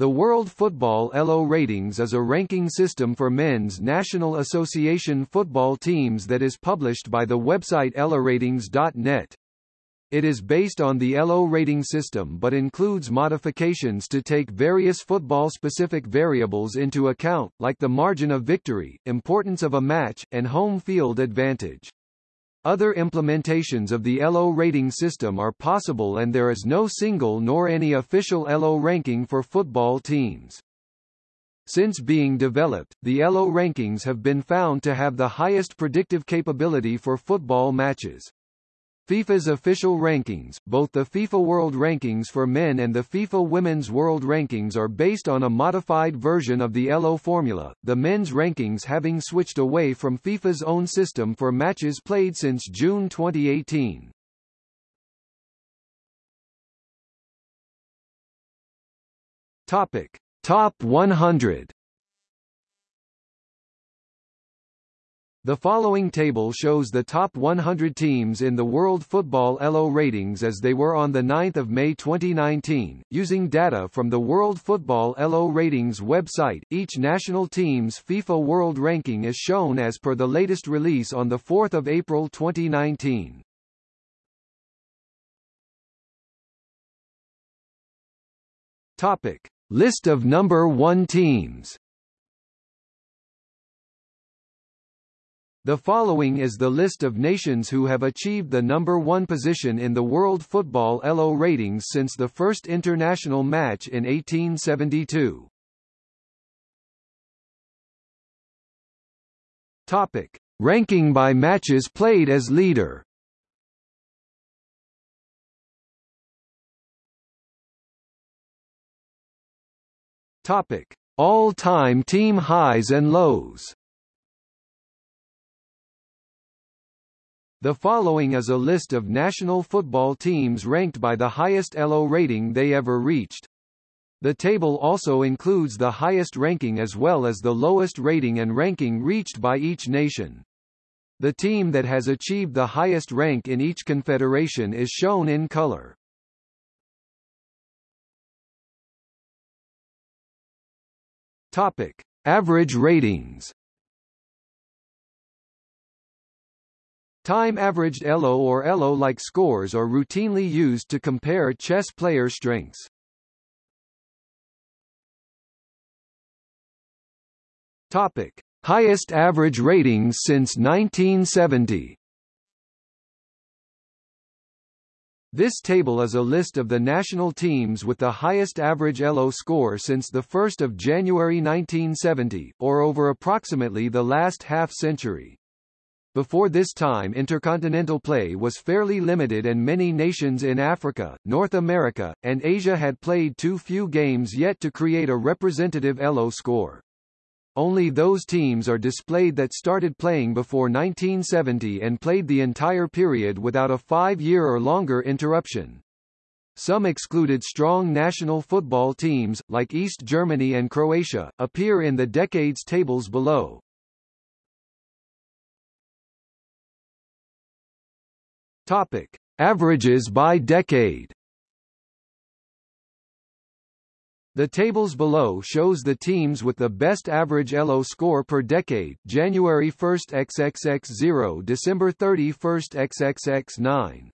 The World Football ELO Ratings is a ranking system for men's National Association football teams that is published by the website eloratings.net. It is based on the ELO rating system but includes modifications to take various football-specific variables into account, like the margin of victory, importance of a match, and home field advantage. Other implementations of the ELO rating system are possible and there is no single nor any official ELO ranking for football teams. Since being developed, the ELO rankings have been found to have the highest predictive capability for football matches. FIFA's official rankings, both the FIFA World Rankings for men and the FIFA Women's World Rankings are based on a modified version of the ELO formula, the men's rankings having switched away from FIFA's own system for matches played since June 2018. Topic: Top 100 The following table shows the top 100 teams in the World Football ELO ratings as they were on 9 May 2019, using data from the World Football ELO ratings website. Each national team's FIFA World Ranking is shown as per the latest release on 4 April 2019. Topic. List of number 1 teams The following is the list of nations who have achieved the number one position in the World Football ELO ratings since the first international match in 1872. Topic. Ranking by matches played as leader Topic. All-time team highs and lows The following is a list of national football teams ranked by the highest ELO rating they ever reached. The table also includes the highest ranking as well as the lowest rating and ranking reached by each nation. The team that has achieved the highest rank in each confederation is shown in color. Topic: Average ratings. Time-averaged ELO or ELO-like scores are routinely used to compare chess player strengths. Topic: Highest average ratings since 1970. This table is a list of the national teams with the highest average ELO score since 1 January 1970, or over approximately the last half-century. Before this time intercontinental play was fairly limited and many nations in Africa, North America, and Asia had played too few games yet to create a representative ELO score. Only those teams are displayed that started playing before 1970 and played the entire period without a five-year or longer interruption. Some excluded strong national football teams, like East Germany and Croatia, appear in the decades tables below. Topic: Averages by decade. The tables below shows the teams with the best average ELO score per decade January 1 XXX0 December 31 XXX9.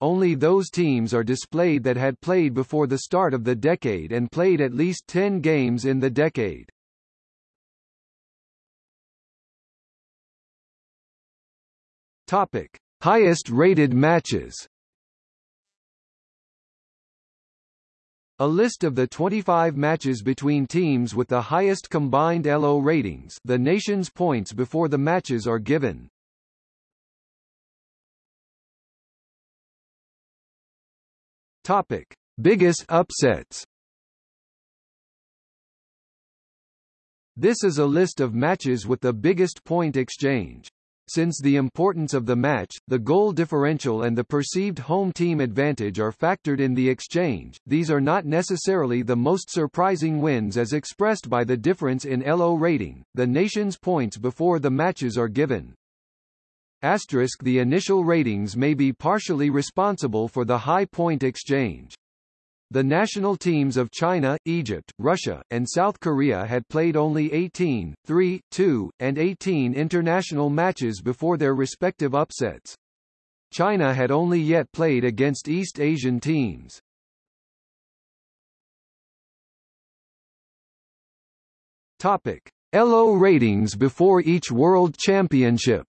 Only those teams are displayed that had played before the start of the decade and played at least 10 games in the decade. Topic: Highest rated matches A list of the 25 matches between teams with the highest combined ELO ratings the nation's points before the matches are given. Topic. Biggest upsets This is a list of matches with the biggest point exchange. Since the importance of the match, the goal differential and the perceived home team advantage are factored in the exchange, these are not necessarily the most surprising wins as expressed by the difference in ELO rating, the nation's points before the matches are given. Asterisk the initial ratings may be partially responsible for the high point exchange. The national teams of China, Egypt, Russia, and South Korea had played only 18, 3, 2, and 18 international matches before their respective upsets. China had only yet played against East Asian teams. Topic: ELO ratings before each World Championship.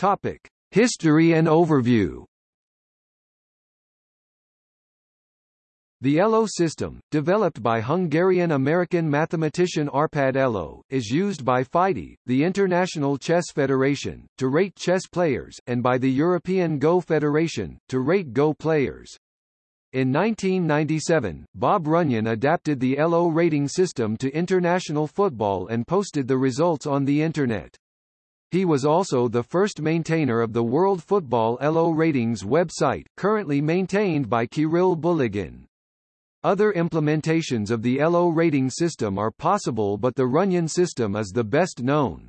Topic: History and overview. The ELO system, developed by Hungarian-American mathematician Arpad ELO, is used by FIDE, the International Chess Federation, to rate chess players, and by the European Go Federation, to rate Go players. In 1997, Bob Runyon adapted the ELO rating system to international football and posted the results on the Internet. He was also the first maintainer of the World Football ELO Ratings website, currently maintained by Kirill Bulygin. Other implementations of the ELO rating system are possible but the Runyon system is the best known.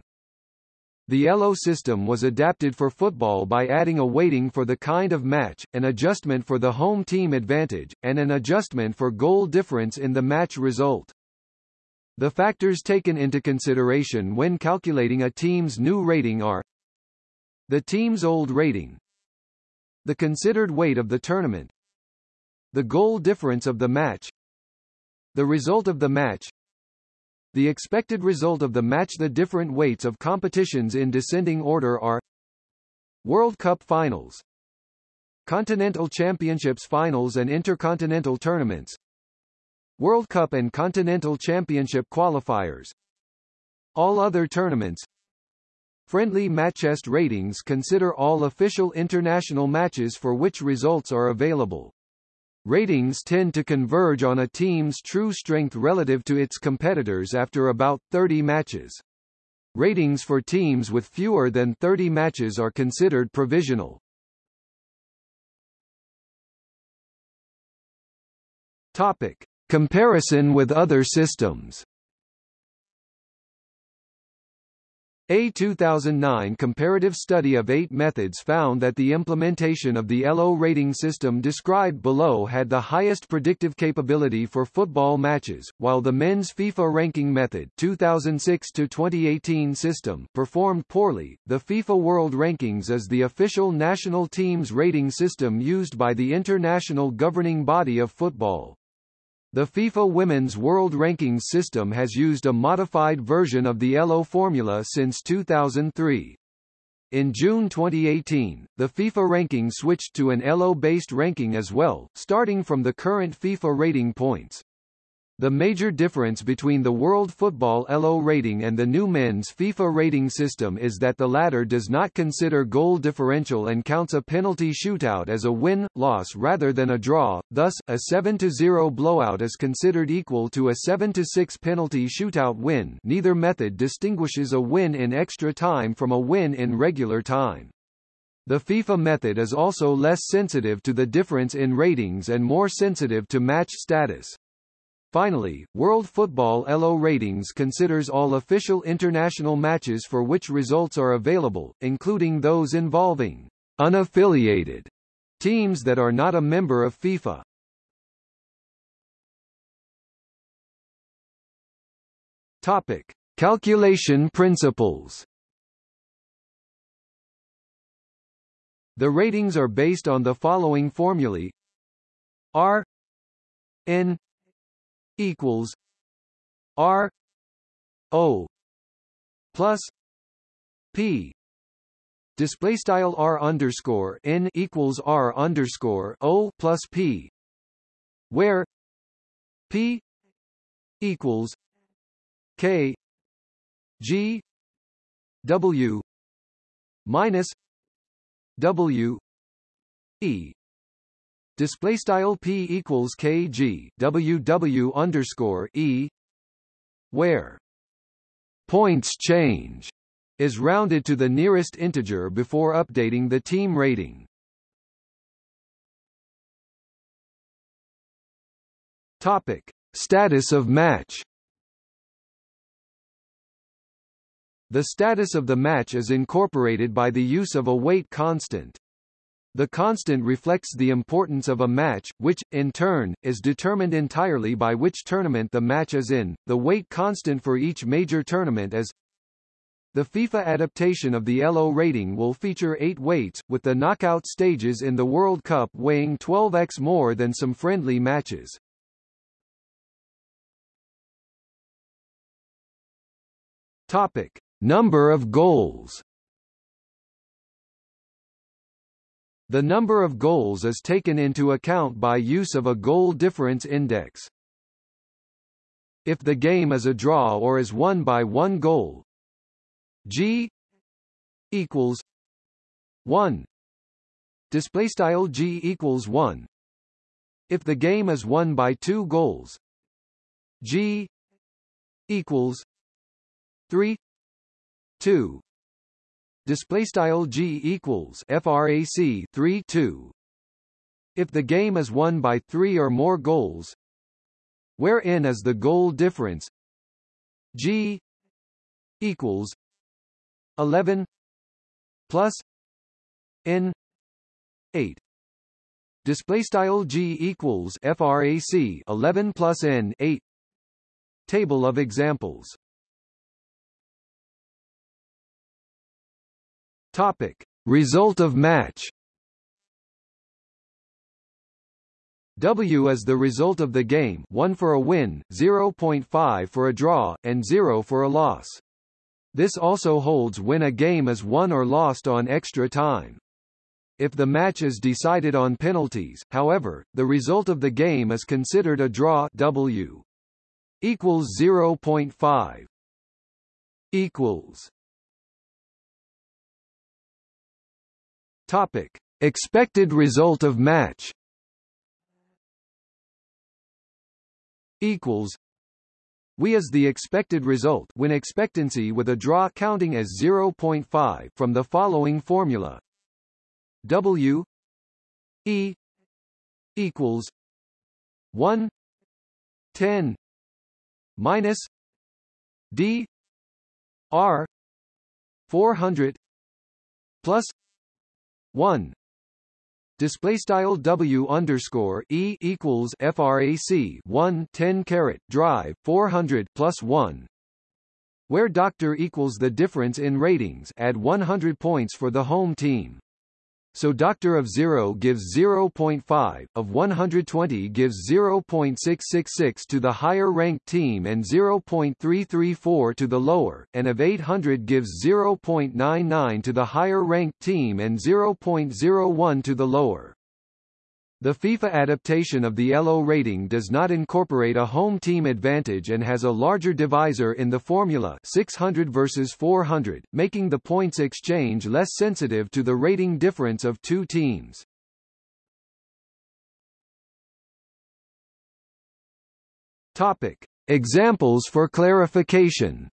The ELO system was adapted for football by adding a weighting for the kind of match, an adjustment for the home team advantage, and an adjustment for goal difference in the match result. The factors taken into consideration when calculating a team's new rating are the team's old rating, the considered weight of the tournament, the goal difference of the match, the result of the match, the expected result of the match. The different weights of competitions in descending order are World Cup Finals, Continental Championships Finals and Intercontinental Tournaments, World Cup and Continental Championship qualifiers All other tournaments Friendly Matchest ratings consider all official international matches for which results are available. Ratings tend to converge on a team's true strength relative to its competitors after about 30 matches. Ratings for teams with fewer than 30 matches are considered provisional. Topic. Comparison with other systems A 2009 comparative study of eight methods found that the implementation of the ELO rating system described below had the highest predictive capability for football matches, while the men's FIFA ranking method 2006 2018 system performed poorly. The FIFA World Rankings is the official national teams rating system used by the international governing body of football. The FIFA Women's World Rankings system has used a modified version of the ELO formula since 2003. In June 2018, the FIFA ranking switched to an ELO-based ranking as well, starting from the current FIFA rating points. The major difference between the World Football ELO rating and the new men's FIFA rating system is that the latter does not consider goal differential and counts a penalty shootout as a win-loss rather than a draw, thus, a 7-0 blowout is considered equal to a 7-6 penalty shootout win neither method distinguishes a win in extra time from a win in regular time. The FIFA method is also less sensitive to the difference in ratings and more sensitive to match status. Finally, World Football ELO Ratings considers all official international matches for which results are available, including those involving unaffiliated teams that are not a member of FIFA. Topic: Calculation principles. The ratings are based on the following formulae: R N equals R O plus P. Display style R underscore N equals R underscore O plus P where P equals K G W minus W E display style p equals kg ww underscore e where points change is rounded to the nearest integer before updating the team rating. Topic: Status of match. The status of the match is incorporated by the use of a weight constant. The constant reflects the importance of a match, which, in turn, is determined entirely by which tournament the match is in. The weight constant for each major tournament is the FIFA adaptation of the ELO rating will feature eight weights, with the knockout stages in the World Cup weighing 12x more than some friendly matches. Topic. Number of goals The number of goals is taken into account by use of a goal difference index. If the game is a draw or is won by one goal, G equals 1 display style G equals 1 if the game is won by two goals G equals 3 2 display style G equals frac 3 2 if the game is won by 3 or more goals where n is the goal difference? G equals 11 plus n 8 display style G equals frac 11 plus n 8 table of examples Topic: Result of match. W is the result of the game 1 for a win, 0.5 for a draw, and 0 for a loss. This also holds when a game is won or lost on extra time. If the match is decided on penalties, however, the result of the game is considered a draw W equals 0.5 equals Topic: Expected result of match. Equals. We is the expected result when expectancy with a draw counting as 0.5 from the following formula. W E equals 1 10 minus D R 400 plus 1 display style W underscore E equals frac 1 10 caret drive 400 plus 1 where doctor equals the difference in ratings add 100 points for the home team so doctor of 0 gives 0.5, of 120 gives 0.666 to the higher ranked team and 0.334 to the lower, and of 800 gives 0.99 to the higher ranked team and 0.01 to the lower. The FIFA adaptation of the ELO rating does not incorporate a home team advantage and has a larger divisor in the formula 600 versus 400, making the points exchange less sensitive to the rating difference of two teams. Topic. Examples for clarification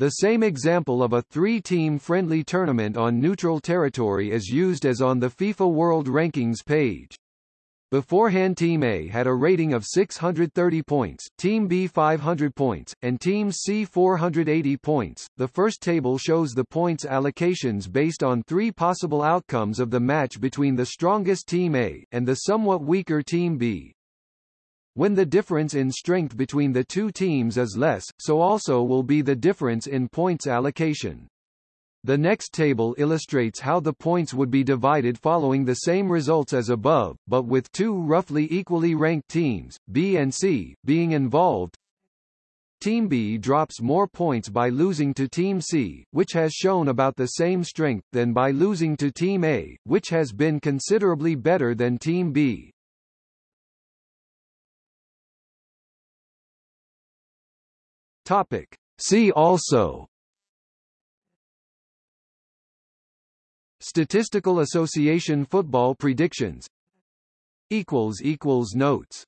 The same example of a three-team friendly tournament on neutral territory is used as on the FIFA World Rankings page. Beforehand Team A had a rating of 630 points, Team B 500 points, and Team C 480 points. The first table shows the points allocations based on three possible outcomes of the match between the strongest Team A and the somewhat weaker Team B. When the difference in strength between the two teams is less, so also will be the difference in points allocation. The next table illustrates how the points would be divided following the same results as above, but with two roughly equally ranked teams, B and C, being involved. Team B drops more points by losing to Team C, which has shown about the same strength, than by losing to Team A, which has been considerably better than Team B. Topic. See also. Statistical Association Football Predictions. Notes